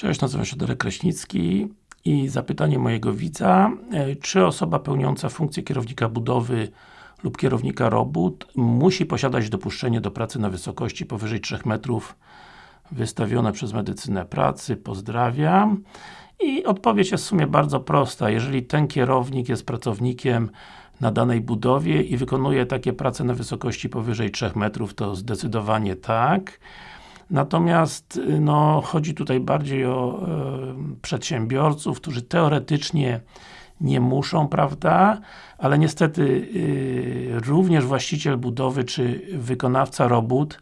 Cześć, nazywam się Darek Kraśnicki i zapytanie mojego widza, e, czy osoba pełniąca funkcję kierownika budowy lub kierownika robót musi posiadać dopuszczenie do pracy na wysokości powyżej 3 metrów wystawione przez medycynę pracy, pozdrawiam. I odpowiedź jest w sumie bardzo prosta. Jeżeli ten kierownik jest pracownikiem na danej budowie i wykonuje takie prace na wysokości powyżej 3 metrów, to zdecydowanie tak. Natomiast no, chodzi tutaj bardziej o e, przedsiębiorców, którzy teoretycznie nie muszą, prawda? Ale niestety y, również właściciel budowy czy wykonawca robót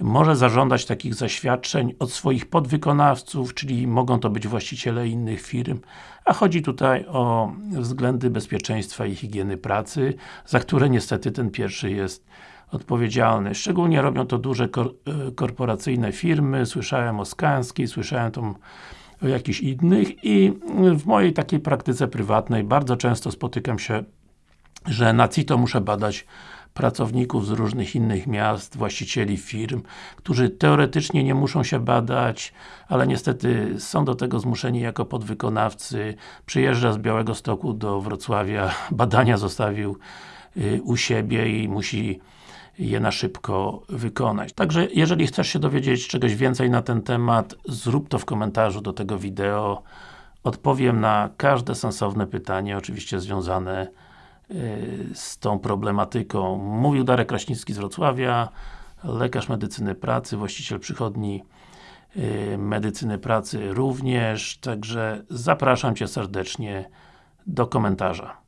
może zażądać takich zaświadczeń od swoich podwykonawców, czyli mogą to być właściciele innych firm, a chodzi tutaj o względy bezpieczeństwa i higieny pracy, za które niestety ten pierwszy jest odpowiedzialny. Szczególnie robią to duże kor e, korporacyjne firmy, słyszałem o Skanskiej, słyszałem tam o jakichś innych i w mojej takiej praktyce prywatnej bardzo często spotykam się, że na CITO muszę badać pracowników z różnych innych miast, właścicieli firm, którzy teoretycznie nie muszą się badać, ale niestety są do tego zmuszeni jako podwykonawcy. Przyjeżdża z Białego Stoku do Wrocławia, badania zostawił y, u siebie i musi je na szybko wykonać. Także, jeżeli chcesz się dowiedzieć czegoś więcej na ten temat, zrób to w komentarzu do tego wideo. Odpowiem na każde sensowne pytanie, oczywiście związane y, z tą problematyką. Mówił Darek Kraśnicki z Wrocławia, lekarz medycyny pracy, właściciel przychodni y, medycyny pracy również, także zapraszam Cię serdecznie do komentarza.